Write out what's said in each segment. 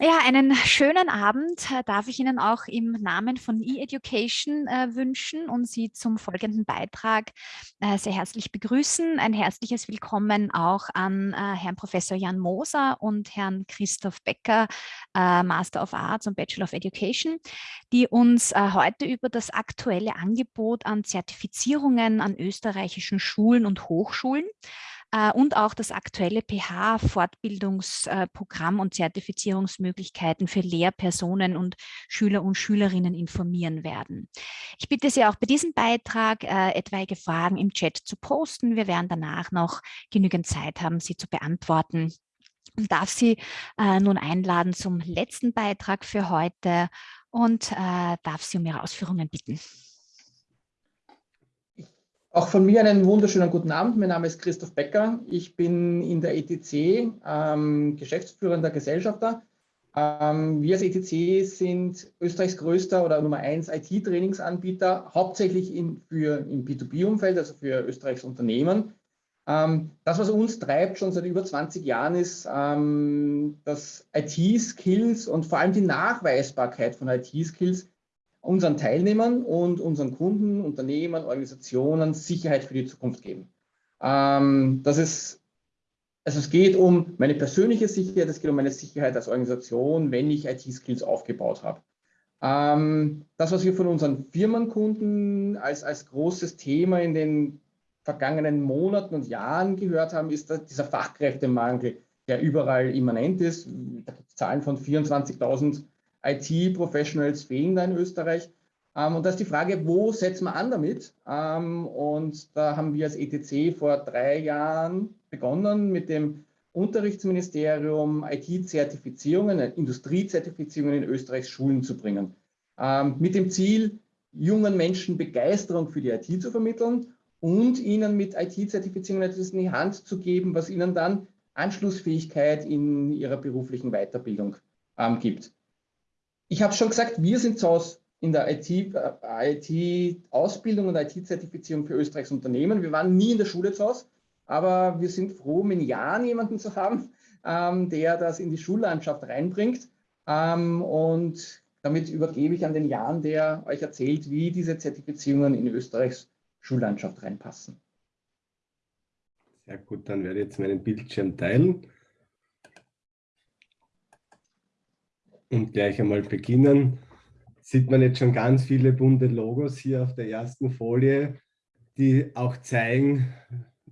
Ja, einen schönen Abend äh, darf ich Ihnen auch im Namen von E-Education äh, wünschen und Sie zum folgenden Beitrag äh, sehr herzlich begrüßen. Ein herzliches Willkommen auch an äh, Herrn Professor Jan Moser und Herrn Christoph Becker, äh, Master of Arts und Bachelor of Education, die uns äh, heute über das aktuelle Angebot an Zertifizierungen an österreichischen Schulen und Hochschulen und auch das aktuelle PH-Fortbildungsprogramm und Zertifizierungsmöglichkeiten für Lehrpersonen und Schüler und Schülerinnen informieren werden. Ich bitte Sie auch bei diesem Beitrag äh, etwaige Fragen im Chat zu posten. Wir werden danach noch genügend Zeit haben, sie zu beantworten und darf Sie äh, nun einladen zum letzten Beitrag für heute und äh, darf Sie um Ihre Ausführungen bitten. Auch von mir einen wunderschönen guten Abend. Mein Name ist Christoph Becker. Ich bin in der ETC ähm, geschäftsführender Gesellschafter. Ähm, wir als ETC sind Österreichs größter oder Nummer 1 IT-Trainingsanbieter, hauptsächlich in, für, im B2B-Umfeld, also für Österreichs Unternehmen. Ähm, das, was uns treibt schon seit über 20 Jahren, ist, ähm, dass IT-Skills und vor allem die Nachweisbarkeit von IT-Skills unseren Teilnehmern und unseren Kunden, Unternehmen, Organisationen Sicherheit für die Zukunft geben. Ähm, das ist, also es geht um meine persönliche Sicherheit, es geht um meine Sicherheit als Organisation, wenn ich IT-Skills aufgebaut habe. Ähm, das, was wir von unseren Firmenkunden als, als großes Thema in den vergangenen Monaten und Jahren gehört haben, ist dieser Fachkräftemangel, der überall immanent ist. Da gibt es Zahlen von 24.000 IT-Professionals fehlen da in Österreich. Ähm, und da ist die Frage, wo setzen wir an damit? Ähm, und da haben wir als ETC vor drei Jahren begonnen mit dem Unterrichtsministerium IT-Zertifizierungen, Industriezertifizierungen in Österreichs Schulen zu bringen. Ähm, mit dem Ziel, jungen Menschen Begeisterung für die IT zu vermitteln und ihnen mit IT-Zertifizierungen etwas in die Hand zu geben, was ihnen dann Anschlussfähigkeit in ihrer beruflichen Weiterbildung ähm, gibt ich habe schon gesagt, wir sind zu Hause in der IT-Ausbildung IT und IT-Zertifizierung für Österreichs Unternehmen. Wir waren nie in der Schule zu Hause, aber wir sind froh, in Jahren jemanden zu haben, ähm, der das in die Schullandschaft reinbringt. Ähm, und damit übergebe ich an den Jan, der euch erzählt, wie diese Zertifizierungen in Österreichs Schullandschaft reinpassen. Sehr gut, dann werde ich jetzt meinen Bildschirm teilen. Und gleich einmal beginnen. Sieht man jetzt schon ganz viele bunte Logos hier auf der ersten Folie, die auch zeigen,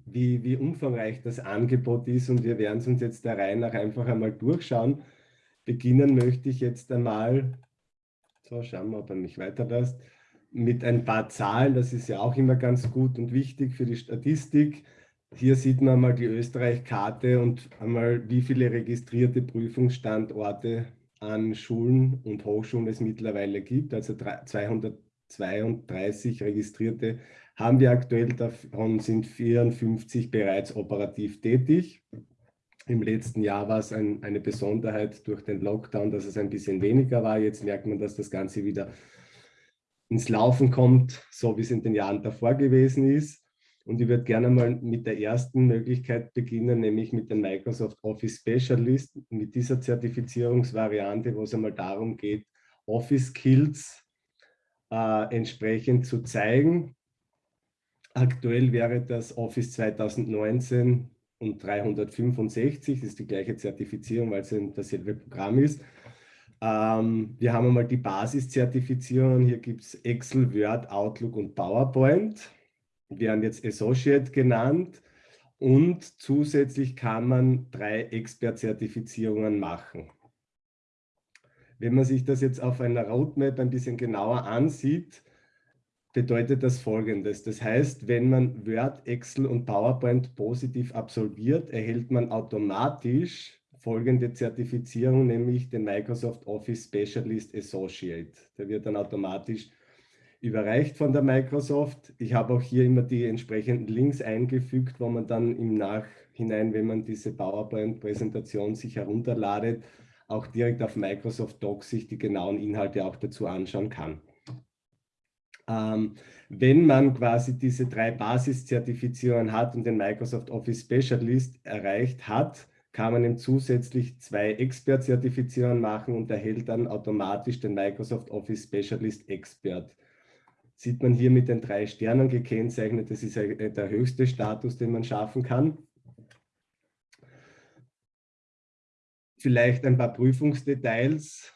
wie, wie umfangreich das Angebot ist und wir werden es uns jetzt der Reihe nach einfach einmal durchschauen. Beginnen möchte ich jetzt einmal, so schauen wir, ob er mich weiterlässt, mit ein paar Zahlen, das ist ja auch immer ganz gut und wichtig für die Statistik. Hier sieht man mal die Österreich-Karte und einmal, wie viele registrierte Prüfungsstandorte an Schulen und Hochschulen es mittlerweile gibt, also 232 registrierte haben wir aktuell, davon sind 54 bereits operativ tätig. Im letzten Jahr war es ein, eine Besonderheit durch den Lockdown, dass es ein bisschen weniger war. Jetzt merkt man, dass das Ganze wieder ins Laufen kommt, so wie es in den Jahren davor gewesen ist. Und ich würde gerne mal mit der ersten Möglichkeit beginnen, nämlich mit dem Microsoft Office Specialist, mit dieser Zertifizierungsvariante, wo es einmal darum geht, Office Skills äh, entsprechend zu zeigen. Aktuell wäre das Office 2019 und 365, das ist die gleiche Zertifizierung, weil es dasselbe Programm ist. Ähm, wir haben einmal die Basiszertifizierungen, hier gibt es Excel, Word, Outlook und PowerPoint werden jetzt Associate genannt und zusätzlich kann man drei Expert-Zertifizierungen machen. Wenn man sich das jetzt auf einer Roadmap ein bisschen genauer ansieht, bedeutet das folgendes. Das heißt, wenn man Word, Excel und PowerPoint positiv absolviert, erhält man automatisch folgende Zertifizierung, nämlich den Microsoft Office Specialist Associate. Der wird dann automatisch überreicht von der Microsoft. Ich habe auch hier immer die entsprechenden Links eingefügt, wo man dann im Nachhinein, wenn man diese PowerPoint-Präsentation sich herunterladet, auch direkt auf Microsoft Docs sich die genauen Inhalte auch dazu anschauen kann. Ähm, wenn man quasi diese drei Basiszertifizierungen hat und den Microsoft Office Specialist erreicht hat, kann man eben zusätzlich zwei Expert-Zertifizierungen machen und erhält dann automatisch den Microsoft Office Specialist Expert. Sieht man hier mit den drei Sternen gekennzeichnet, das ist der höchste Status, den man schaffen kann. Vielleicht ein paar Prüfungsdetails.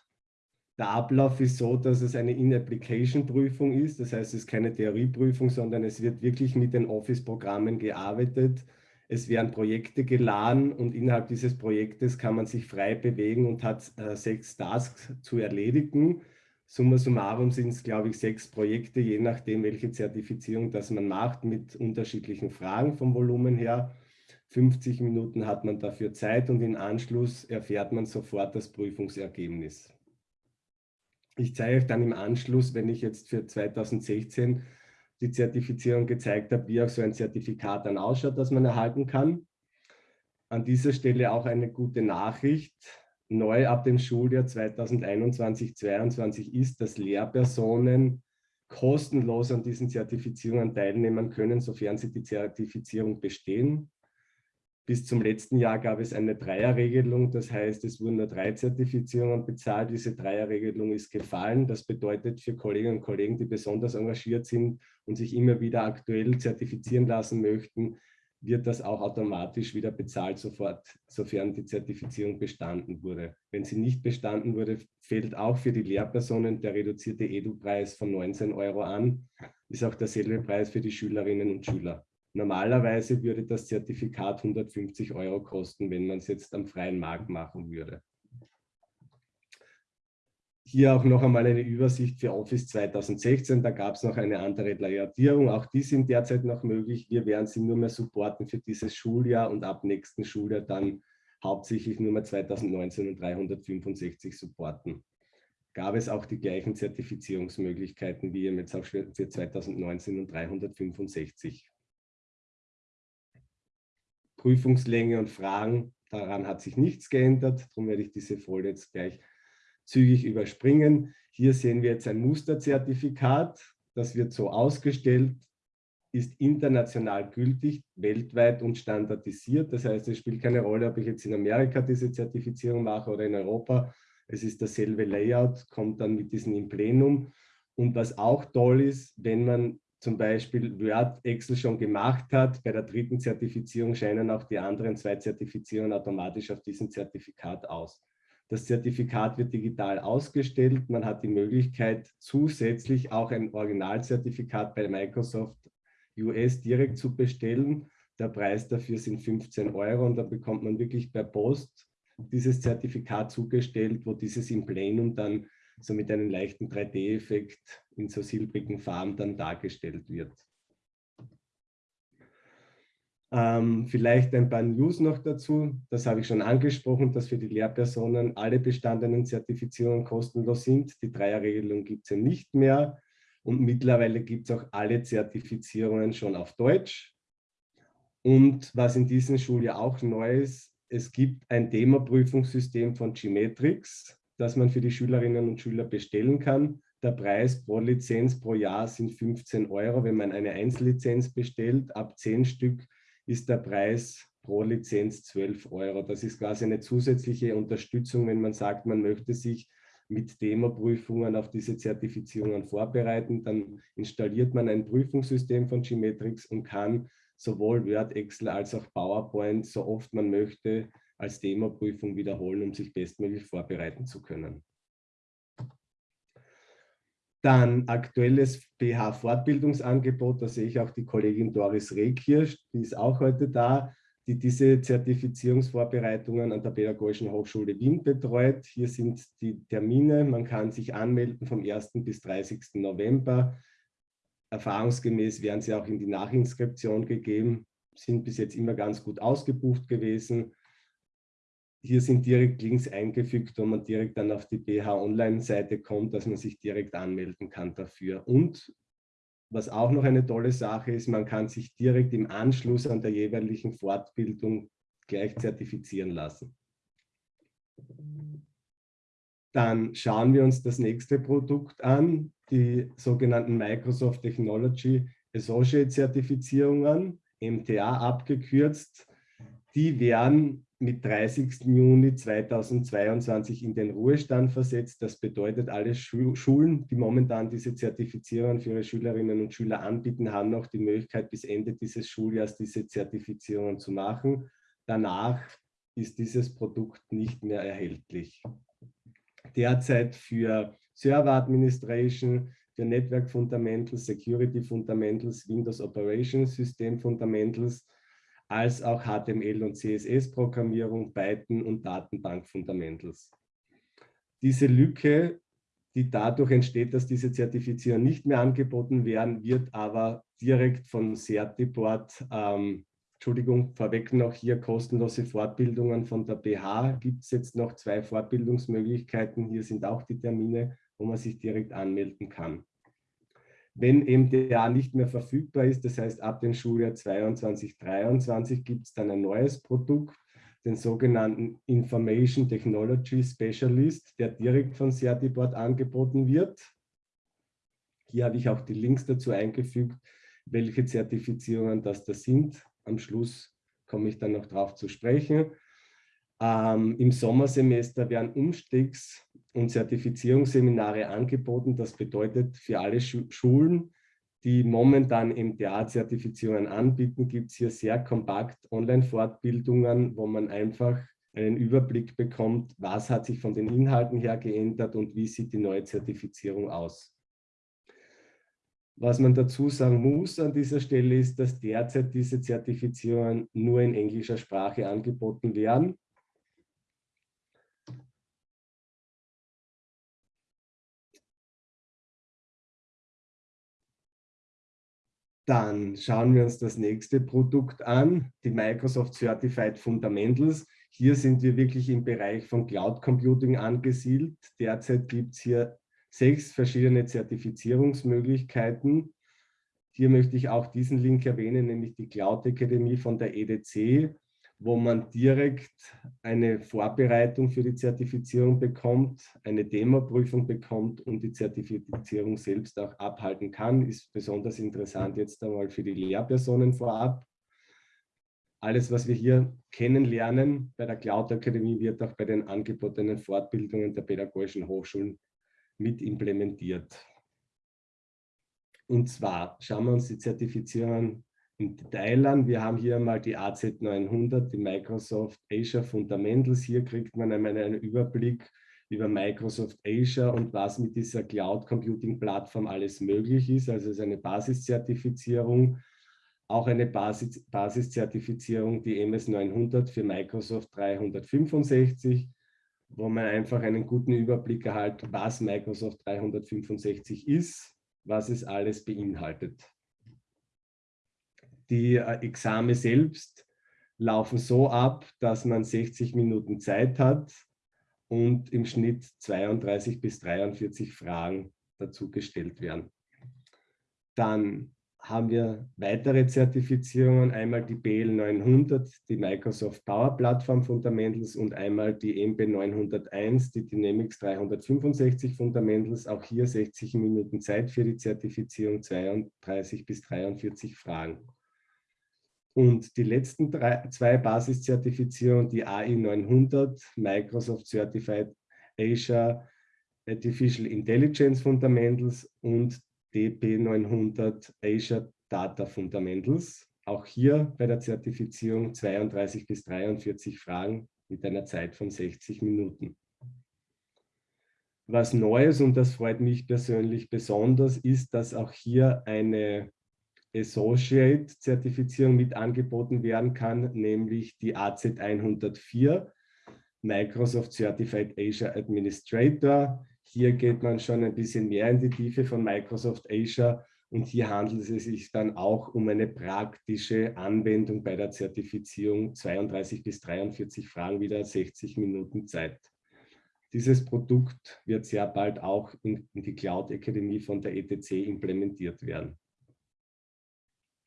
Der Ablauf ist so, dass es eine In-Application-Prüfung ist. Das heißt, es ist keine Theorieprüfung, sondern es wird wirklich mit den Office-Programmen gearbeitet. Es werden Projekte geladen und innerhalb dieses Projektes kann man sich frei bewegen und hat äh, sechs Tasks zu erledigen. Summa summarum sind es, glaube ich, sechs Projekte, je nachdem, welche Zertifizierung das man macht, mit unterschiedlichen Fragen vom Volumen her. 50 Minuten hat man dafür Zeit und im Anschluss erfährt man sofort das Prüfungsergebnis. Ich zeige euch dann im Anschluss, wenn ich jetzt für 2016 die Zertifizierung gezeigt habe, wie auch so ein Zertifikat dann ausschaut, das man erhalten kann. An dieser Stelle auch eine gute Nachricht. Neu ab dem Schuljahr 2021-22 ist, dass Lehrpersonen kostenlos an diesen Zertifizierungen teilnehmen können, sofern sie die Zertifizierung bestehen. Bis zum letzten Jahr gab es eine Dreierregelung, das heißt, es wurden nur drei Zertifizierungen bezahlt. Diese Dreierregelung ist gefallen. Das bedeutet für Kolleginnen und Kollegen, die besonders engagiert sind und sich immer wieder aktuell zertifizieren lassen möchten, wird das auch automatisch wieder bezahlt, sofort, sofern die Zertifizierung bestanden wurde. Wenn sie nicht bestanden wurde, fällt auch für die Lehrpersonen der reduzierte Edu-Preis von 19 Euro an. Ist auch derselbe Preis für die Schülerinnen und Schüler. Normalerweise würde das Zertifikat 150 Euro kosten, wenn man es jetzt am freien Markt machen würde. Hier auch noch einmal eine Übersicht für Office 2016. Da gab es noch eine andere Layertierung. Auch die sind derzeit noch möglich. Wir werden sie nur mehr supporten für dieses Schuljahr und ab nächsten Schuljahr dann hauptsächlich nur mehr 2019 und 365 supporten. Gab es auch die gleichen Zertifizierungsmöglichkeiten wie jetzt auch für 2019 und 365. Prüfungslänge und Fragen, daran hat sich nichts geändert. Darum werde ich diese Folie jetzt gleich zügig überspringen. Hier sehen wir jetzt ein Musterzertifikat. Das wird so ausgestellt, ist international gültig, weltweit und standardisiert. Das heißt, es spielt keine Rolle, ob ich jetzt in Amerika diese Zertifizierung mache oder in Europa. Es ist dasselbe Layout, kommt dann mit diesem im Plenum. Und was auch toll ist, wenn man zum Beispiel Word, Excel schon gemacht hat. Bei der dritten Zertifizierung scheinen auch die anderen zwei Zertifizierungen automatisch auf diesem Zertifikat aus. Das Zertifikat wird digital ausgestellt. Man hat die Möglichkeit, zusätzlich auch ein Originalzertifikat bei Microsoft US direkt zu bestellen. Der Preis dafür sind 15 Euro und da bekommt man wirklich per Post dieses Zertifikat zugestellt, wo dieses im Plenum dann so mit einem leichten 3D-Effekt in so silbrigen Farben dann dargestellt wird. Ähm, vielleicht ein paar News noch dazu. Das habe ich schon angesprochen, dass für die Lehrpersonen alle bestandenen Zertifizierungen kostenlos sind. Die Dreierregelung gibt es ja nicht mehr. Und mittlerweile gibt es auch alle Zertifizierungen schon auf Deutsch. Und was in diesem Schuljahr auch neu ist, es gibt ein Demo-Prüfungssystem von Gmetrix das man für die Schülerinnen und Schüler bestellen kann. Der Preis pro Lizenz pro Jahr sind 15 Euro, wenn man eine Einzellizenz bestellt. Ab 10 Stück ist der Preis pro Lizenz 12 Euro. Das ist quasi eine zusätzliche Unterstützung, wenn man sagt, man möchte sich mit Demo-Prüfungen auf diese Zertifizierungen vorbereiten. Dann installiert man ein Prüfungssystem von Gmetrix und kann sowohl Word, Excel als auch PowerPoint, so oft man möchte, als Demo-Prüfung wiederholen, um sich bestmöglich vorbereiten zu können. Dann aktuelles BH-Fortbildungsangebot, da sehe ich auch die Kollegin Doris Rehkirsch, die ist auch heute da, die diese Zertifizierungsvorbereitungen an der Pädagogischen Hochschule Wien betreut. Hier sind die Termine, man kann sich anmelden vom 1. bis 30. November. Erfahrungsgemäß werden sie auch in die Nachinskription gegeben, sind bis jetzt immer ganz gut ausgebucht gewesen. Hier sind direkt Links eingefügt, wo man direkt dann auf die BH Online-Seite kommt, dass man sich direkt anmelden kann dafür. Und was auch noch eine tolle Sache ist, man kann sich direkt im Anschluss an der jeweiligen Fortbildung gleich zertifizieren lassen. Dann schauen wir uns das nächste Produkt an, die sogenannten Microsoft Technology Associate Zertifizierungen, MTA abgekürzt. Die werden mit 30. Juni 2022 in den Ruhestand versetzt. Das bedeutet, alle Schulen, die momentan diese Zertifizierung für ihre Schülerinnen und Schüler anbieten, haben noch die Möglichkeit, bis Ende dieses Schuljahres diese Zertifizierungen zu machen. Danach ist dieses Produkt nicht mehr erhältlich. Derzeit für Server Administration, für Network Fundamentals, Security Fundamentals, Windows Operation System Fundamentals, als auch HTML und CSS-Programmierung, Python und Datenbank-Fundamentals. Diese Lücke, die dadurch entsteht, dass diese Zertifizierungen nicht mehr angeboten werden, wird aber direkt von Certiport, ähm, Entschuldigung, vorweg noch hier kostenlose Fortbildungen von der BH. Gibt es jetzt noch zwei Fortbildungsmöglichkeiten. Hier sind auch die Termine, wo man sich direkt anmelden kann. Wenn MDA nicht mehr verfügbar ist, das heißt ab dem Schuljahr 22, 23 gibt es dann ein neues Produkt, den sogenannten Information Technology Specialist, der direkt von Certiport angeboten wird. Hier habe ich auch die Links dazu eingefügt, welche Zertifizierungen das da sind. Am Schluss komme ich dann noch darauf zu sprechen. Ähm, Im Sommersemester werden Umstiegs- und Zertifizierungsseminare angeboten. Das bedeutet für alle Schulen, die momentan MTA-Zertifizierungen anbieten, gibt es hier sehr kompakt Online-Fortbildungen, wo man einfach einen Überblick bekommt, was hat sich von den Inhalten her geändert und wie sieht die neue Zertifizierung aus. Was man dazu sagen muss an dieser Stelle ist, dass derzeit diese Zertifizierungen nur in englischer Sprache angeboten werden. Dann schauen wir uns das nächste Produkt an, die Microsoft Certified Fundamentals. Hier sind wir wirklich im Bereich von Cloud Computing angesiedelt. Derzeit gibt es hier sechs verschiedene Zertifizierungsmöglichkeiten. Hier möchte ich auch diesen Link erwähnen, nämlich die Cloud Akademie von der EDC wo man direkt eine Vorbereitung für die Zertifizierung bekommt, eine Demoprüfung bekommt und die Zertifizierung selbst auch abhalten kann. Ist besonders interessant jetzt einmal für die Lehrpersonen vorab. Alles, was wir hier kennenlernen bei der Cloud Akademie, wird auch bei den angebotenen Fortbildungen der pädagogischen Hochschulen mit implementiert. Und zwar schauen wir uns die Zertifizierungen im Detail an. Wir haben hier mal die AZ900, die Microsoft Azure Fundamentals. Hier kriegt man einmal einen Überblick über Microsoft Azure und was mit dieser Cloud Computing Plattform alles möglich ist. Also es ist eine Basiszertifizierung, auch eine Basis, Basiszertifizierung, die MS900 für Microsoft 365, wo man einfach einen guten Überblick erhält, was Microsoft 365 ist, was es alles beinhaltet. Die äh, Exame selbst laufen so ab, dass man 60 Minuten Zeit hat und im Schnitt 32 bis 43 Fragen dazu gestellt werden. Dann haben wir weitere Zertifizierungen, einmal die BL 900, die Microsoft Power Platform Fundamentals und einmal die MB 901, die Dynamics 365 Fundamentals. Auch hier 60 Minuten Zeit für die Zertifizierung, 32 bis 43 Fragen. Und die letzten drei, zwei Basiszertifizierungen, die AI 900, Microsoft Certified Azure Artificial Intelligence Fundamentals und DP 900 Azure Data Fundamentals. Auch hier bei der Zertifizierung 32 bis 43 Fragen mit einer Zeit von 60 Minuten. Was Neues, und das freut mich persönlich besonders, ist, dass auch hier eine Associate-Zertifizierung mit angeboten werden kann, nämlich die AZ104, Microsoft Certified Azure Administrator. Hier geht man schon ein bisschen mehr in die Tiefe von Microsoft Azure und hier handelt es sich dann auch um eine praktische Anwendung bei der Zertifizierung 32 bis 43 Fragen, wieder 60 Minuten Zeit. Dieses Produkt wird sehr bald auch in, die Cloud Akademie von der ETC implementiert werden.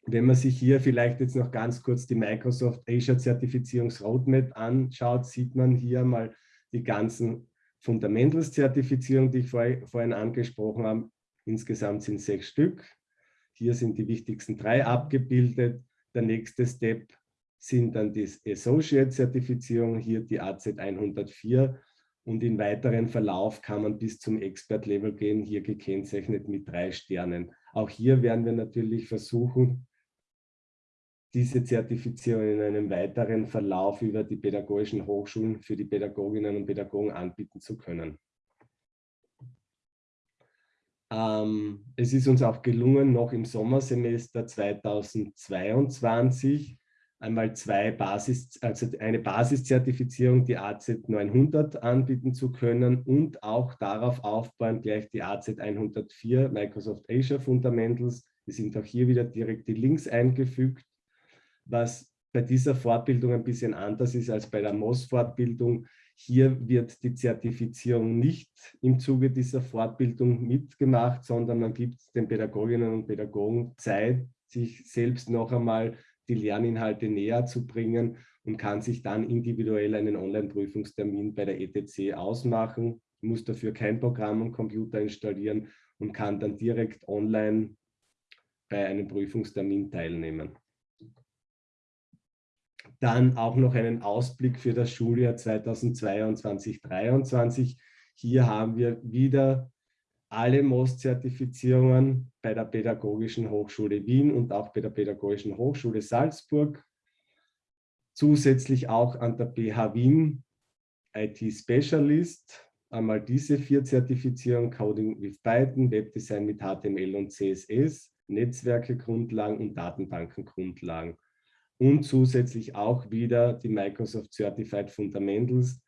Wenn man sich hier vielleicht jetzt noch ganz kurz die Microsoft Azure Zertifizierungsroadmap anschaut, sieht man hier mal die ganzen Fundamentals-Zertifizierungen, die ich vorhin angesprochen habe. Insgesamt sind sechs Stück. Hier sind die wichtigsten drei abgebildet. Der nächste Step sind dann die Associate-Zertifizierung, hier die AZ 104 und im weiteren Verlauf kann man bis zum Expert-Level gehen, hier gekennzeichnet mit drei Sternen. Auch hier werden wir natürlich versuchen, diese Zertifizierung in einem weiteren Verlauf über die pädagogischen Hochschulen für die Pädagoginnen und Pädagogen anbieten zu können. Ähm, es ist uns auch gelungen, noch im Sommersemester 2022 einmal zwei Basis, also eine Basiszertifizierung, die AZ 900 anbieten zu können und auch darauf aufbauen gleich die AZ 104 Microsoft Azure Fundamentals. Wir sind auch hier wieder direkt die Links eingefügt, was bei dieser Fortbildung ein bisschen anders ist als bei der MOS-Fortbildung. Hier wird die Zertifizierung nicht im Zuge dieser Fortbildung mitgemacht, sondern man gibt den Pädagoginnen und Pädagogen Zeit, sich selbst noch einmal die Lerninhalte näher zu bringen und kann sich dann individuell einen Online-Prüfungstermin bei der ETC ausmachen, muss dafür kein Programm und Computer installieren und kann dann direkt online bei einem Prüfungstermin teilnehmen. Dann auch noch einen Ausblick für das Schuljahr 2022-2023. Hier haben wir wieder alle MOS-Zertifizierungen bei der Pädagogischen Hochschule Wien und auch bei der Pädagogischen Hochschule Salzburg. Zusätzlich auch an der BH Wien IT Specialist. Einmal diese vier Zertifizierungen, Coding with Python, Webdesign mit HTML und CSS, Netzwerke Grundlagen und Datenbanken Grundlagen. Und zusätzlich auch wieder die Microsoft Certified Fundamentals,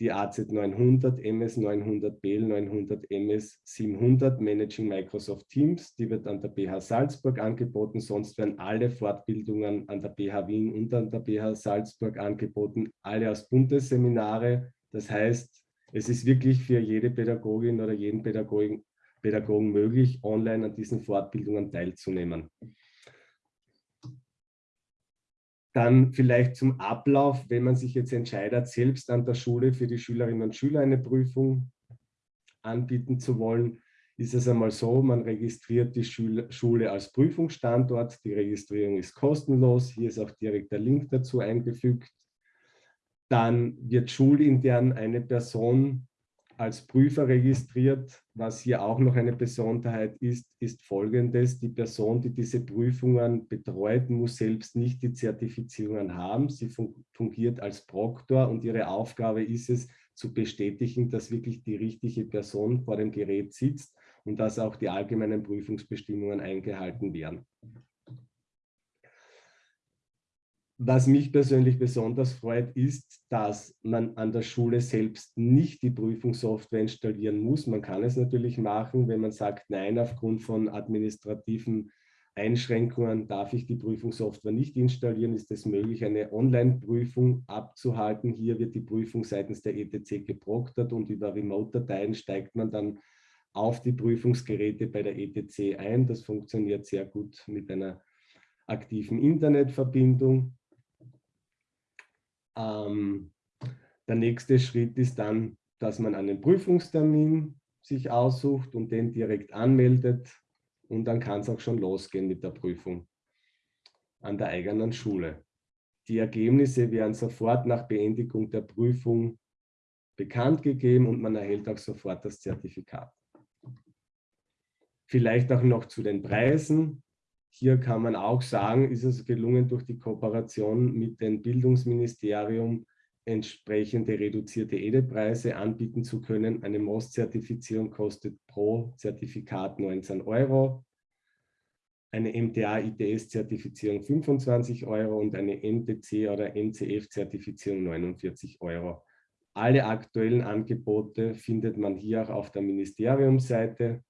die AZ 900, MS 900, BL 900, MS 700 Managing Microsoft Teams. Die wird an der BH Salzburg angeboten. Sonst werden alle Fortbildungen an der BH Wien und an der BH Salzburg angeboten, alle als Bundesseminare. Das heißt, es ist wirklich für jede Pädagogin oder jeden Pädagogen, Pädagogen möglich, online an diesen Fortbildungen teilzunehmen. Dann vielleicht zum Ablauf, wenn man sich jetzt entscheidet, selbst an der Schule für die Schülerinnen und Schüler eine Prüfung anbieten zu wollen, ist es einmal so, man registriert die Schule als Prüfungsstandort. Die Registrierung ist kostenlos. Hier ist auch direkt der Link dazu eingefügt. Dann wird schulintern eine Person als Prüfer registriert. Was hier auch noch eine Besonderheit ist, ist folgendes. Die Person, die diese Prüfungen betreut, muss selbst nicht die Zertifizierungen haben. Sie fungiert als Proktor und ihre Aufgabe ist es, zu bestätigen, dass wirklich die richtige Person vor dem Gerät sitzt und dass auch die allgemeinen Prüfungsbestimmungen eingehalten werden. Was mich persönlich besonders freut, ist, dass man an der Schule selbst nicht die Prüfungssoftware installieren muss. Man kann es natürlich machen, wenn man sagt, nein, aufgrund von administrativen Einschränkungen darf ich die Prüfungssoftware nicht installieren, ist es möglich, eine Online-Prüfung abzuhalten. Hier wird die Prüfung seitens der ETC geproktert und über Remote-Dateien steigt man dann auf die Prüfungsgeräte bei der ETC ein. Das funktioniert sehr gut mit einer aktiven Internetverbindung. Ähm, der nächste Schritt ist dann, dass man einen Prüfungstermin sich aussucht und den direkt anmeldet und dann kann es auch schon losgehen mit der Prüfung an der eigenen Schule. Die Ergebnisse werden sofort nach Beendigung der Prüfung bekannt gegeben und man erhält auch sofort das Zertifikat. Vielleicht auch noch zu den Preisen. Hier kann man auch sagen, ist es gelungen, durch die Kooperation mit dem Bildungsministerium entsprechende reduzierte EDE-Preise anbieten zu können. Eine MOS-Zertifizierung kostet pro Zertifikat 19 Euro, eine MTA-ITS-Zertifizierung 25 Euro und eine NTC- oder NCF-Zertifizierung 49 Euro. Alle aktuellen Angebote findet man hier auch auf der Ministeriumsseite.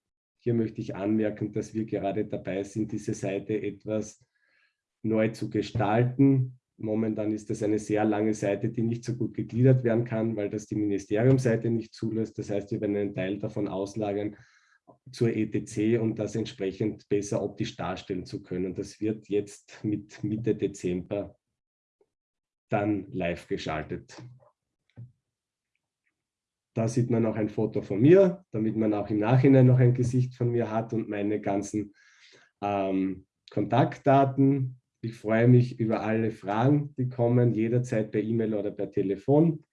Hier möchte ich anmerken, dass wir gerade dabei sind, diese Seite etwas neu zu gestalten. Momentan ist das eine sehr lange Seite, die nicht so gut gegliedert werden kann, weil das die Ministeriumseite nicht zulässt. Das heißt, wir werden einen Teil davon auslagern zur ETC, um das entsprechend besser optisch darstellen zu können. Das wird jetzt mit Mitte Dezember dann live geschaltet. Da sieht man auch ein Foto von mir, damit man auch im Nachhinein noch ein Gesicht von mir hat und meine ganzen ähm, Kontaktdaten. Ich freue mich über alle Fragen, die kommen, jederzeit per E-Mail oder per Telefon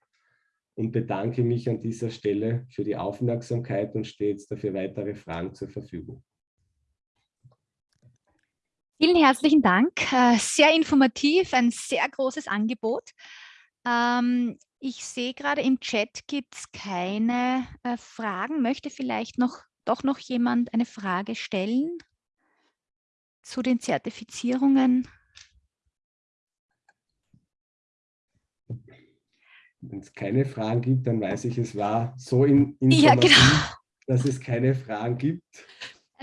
und bedanke mich an dieser Stelle für die Aufmerksamkeit und stehe jetzt dafür weitere Fragen zur Verfügung. Vielen herzlichen Dank. Äh, sehr informativ, ein sehr großes Angebot. Ich sehe gerade im Chat gibt es keine äh, Fragen. Möchte vielleicht noch, doch noch jemand eine Frage stellen zu den Zertifizierungen? Wenn es keine Fragen gibt, dann weiß ich, es war so in, informativ, ja, genau. dass es keine Fragen gibt.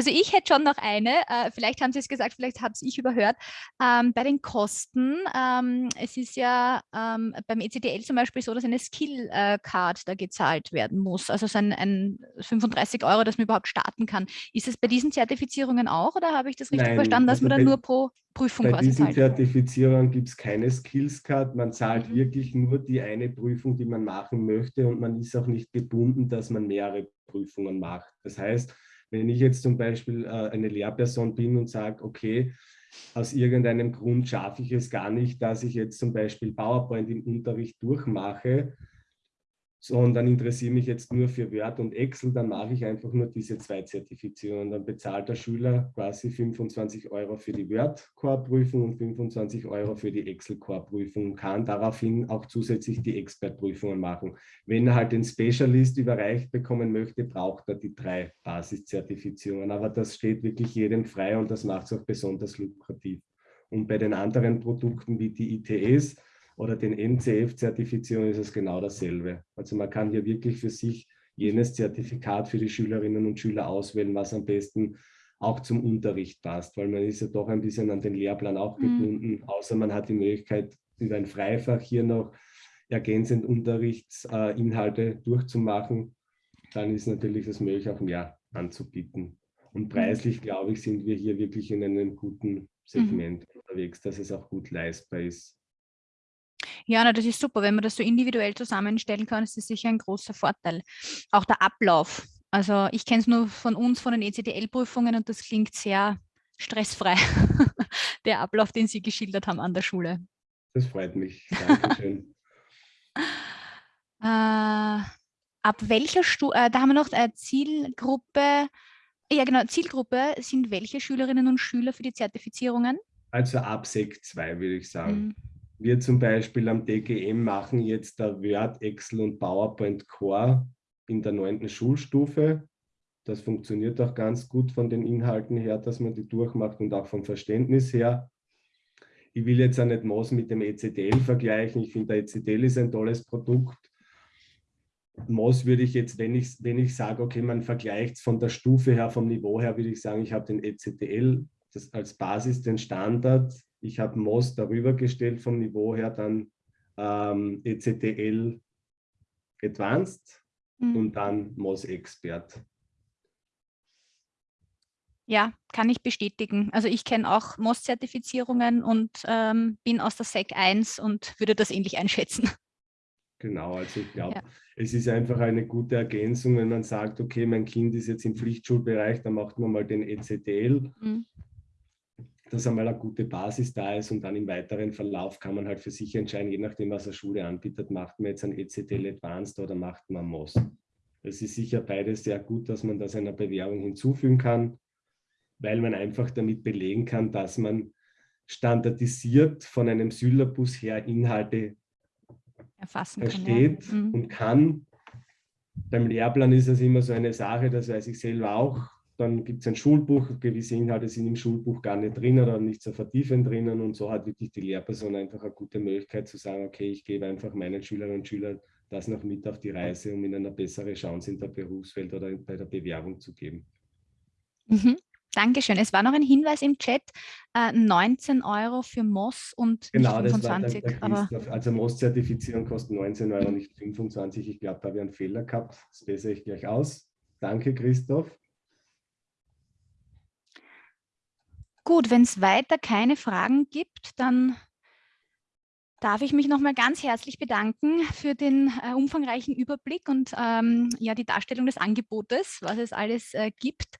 Also ich hätte schon noch eine, äh, vielleicht haben Sie es gesagt, vielleicht habe ich überhört. Ähm, bei den Kosten, ähm, es ist ja ähm, beim ECDL zum Beispiel so, dass eine Skill-Card da gezahlt werden muss, also so ein, ein, 35 Euro, dass man überhaupt starten kann. Ist es bei diesen Zertifizierungen auch oder habe ich das richtig Nein, verstanden, dass also man dann nur pro Prüfung bei quasi diesen zahlt? Zertifizierungen gibt es keine Skills-Card, man zahlt Mhm. wirklich nur die eine Prüfung, die man machen möchte und man ist auch nicht gebunden, dass man mehrere Prüfungen macht. Das heißt, wenn ich jetzt zum Beispiel äh, eine Lehrperson bin und sage, okay, aus irgendeinem Grund schaffe ich es gar nicht, dass ich jetzt zum Beispiel PowerPoint im Unterricht durchmache, sondern interessiere mich jetzt nur für Word und Excel, dann mache ich einfach nur diese zwei Zertifizierungen. Dann bezahlt der Schüler quasi 25 Euro für die Word-Core-Prüfung und 25 Euro für die Excel-Core-Prüfung und kann daraufhin auch zusätzlich die Expert-Prüfungen machen. Wenn er halt den Specialist überreicht bekommen möchte, braucht er die drei Basiszertifizierungen. Aber das steht wirklich jedem frei und das macht es auch besonders lukrativ. Und bei den anderen Produkten wie die ITS, oder den NCF-Zertifizierung ist es genau dasselbe. Also man kann hier wirklich für sich jenes Zertifikat für die Schülerinnen und Schüler auswählen, was am besten auch zum Unterricht passt, weil man ist ja doch ein bisschen an den Lehrplan auch mhm. gebunden, mhm. außer man hat die Möglichkeit, über ein Freifach hier noch ergänzend Unterrichtsinhalte durchzumachen, dann ist natürlich das möglich, auch mehr anzubieten. Und mhm. preislich, glaube ich, sind wir hier wirklich in einem guten Segment mhm. unterwegs, dass es auch gut leistbar ist. Ja, na, das ist super. Wenn man das so individuell zusammenstellen kann, ist das sicher ein großer Vorteil. Auch der Ablauf. Also ich kenne es nur von uns, von den ECDL-Prüfungen und das klingt sehr stressfrei, der Ablauf, den Sie geschildert haben an der Schule. Das freut mich. Dankeschön. äh, ab welcher Stufe, äh, da haben wir noch eine Zielgruppe, ja genau, Zielgruppe sind welche Schülerinnen und Schüler für die Zertifizierungen? Also ab Sek 2 würde ich sagen. Mhm. Wir zum Beispiel am DGM machen jetzt da Word, Excel und PowerPoint Core in der neunten Schulstufe. Das funktioniert auch ganz gut von den Inhalten her, dass man die durchmacht und auch vom Verständnis her. Ich will jetzt auch nicht MOS mit dem ECDL vergleichen. Ich finde, der ECDL ist ein tolles Produkt. MOS würde ich jetzt, wenn ich, wenn ich sage, okay, man vergleicht es von der Stufe her, vom Niveau her, würde ich sagen, ich habe den ECDL als Basis, den Standard ich habe MOS darüber gestellt vom Niveau her, dann ähm, ECTL Advanced mhm. und dann MOS Expert. Ja, kann ich bestätigen. Also ich kenne auch MOS-Zertifizierungen und ähm, bin aus der SEC 1 und würde das ähnlich einschätzen. Genau, also ich glaube, ja. es ist einfach eine gute Ergänzung, wenn man sagt, okay, mein Kind ist jetzt im Pflichtschulbereich, dann macht man mal den ECTL. Mhm dass einmal eine gute Basis da ist und dann im weiteren Verlauf kann man halt für sich entscheiden, je nachdem, was eine Schule anbietet, macht man jetzt ein ECTL Advanced oder macht man MOS. Es ist sicher beides sehr gut, dass man das einer Bewerbung hinzufügen kann, weil man einfach damit belegen kann, dass man standardisiert von einem Syllabus her Inhalte Erfassen versteht kann, ja. mhm. und kann. Beim Lehrplan ist es immer so eine Sache, das weiß ich selber auch, dann gibt es ein Schulbuch, gewisse Inhalte sind im Schulbuch gar nicht drin oder nicht so vertiefend drinnen und so hat wirklich die Lehrperson einfach eine gute Möglichkeit zu sagen, okay, ich gebe einfach meinen Schülerinnen und Schülern das noch mit auf die Reise, um ihnen eine bessere Chance in der Berufswelt oder bei der Bewerbung zu geben. Mhm. Dankeschön. Es war noch ein Hinweis im Chat, äh, 19 Euro für MOS und genau, nicht 25. Das war aber also MOS-Zertifizierung kostet 19 Euro, nicht 25. Ich glaube, da habe ich einen Fehler gehabt. Das bessere ich gleich aus. Danke, Christoph. Gut, wenn es weiter keine Fragen gibt, dann darf ich mich nochmal ganz herzlich bedanken für den äh, umfangreichen Überblick und ähm, ja, die Darstellung des Angebotes, was es alles äh, gibt.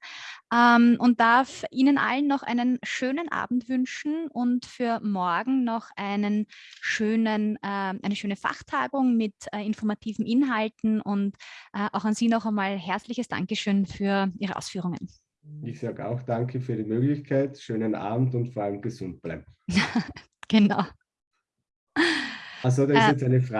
Ähm, und darf Ihnen allen noch einen schönen Abend wünschen und für morgen noch einen schönen, äh, eine schöne Fachtagung mit äh, informativen Inhalten und äh, auch an Sie noch einmal herzliches Dankeschön für Ihre Ausführungen. Ich sage auch danke für die Möglichkeit, schönen Abend und vor allem gesund bleiben. genau. Also da ist Äh, jetzt eine Frage.